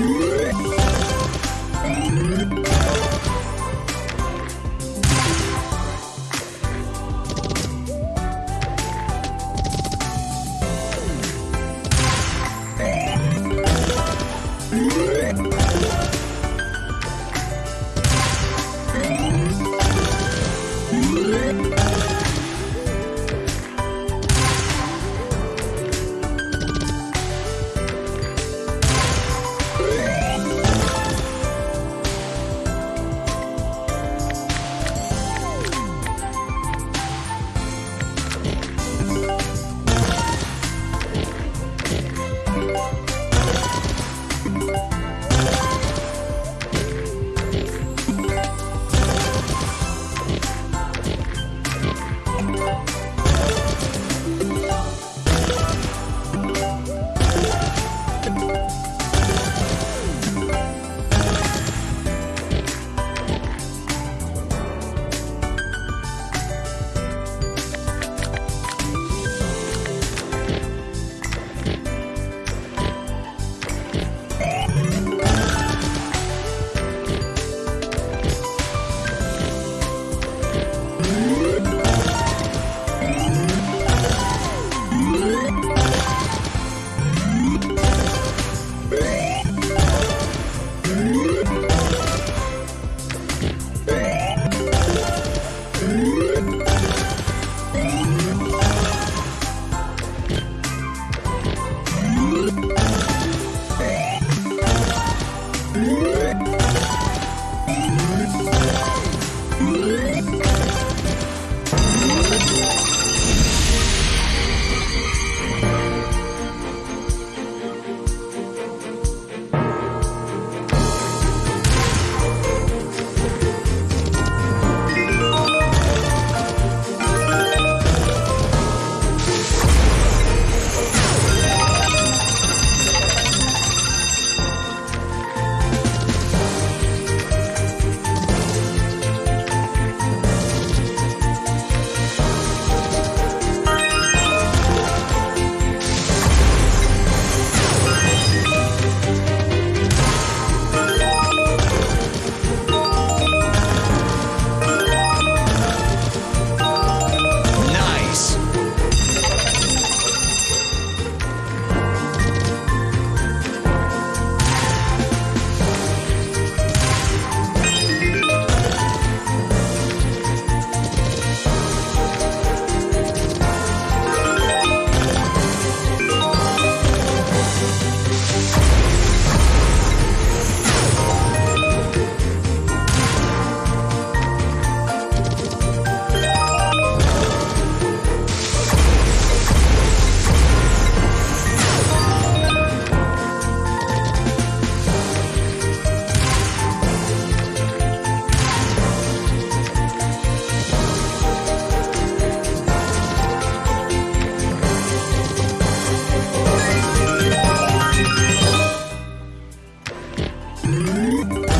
Nice. Mm-hmm. Música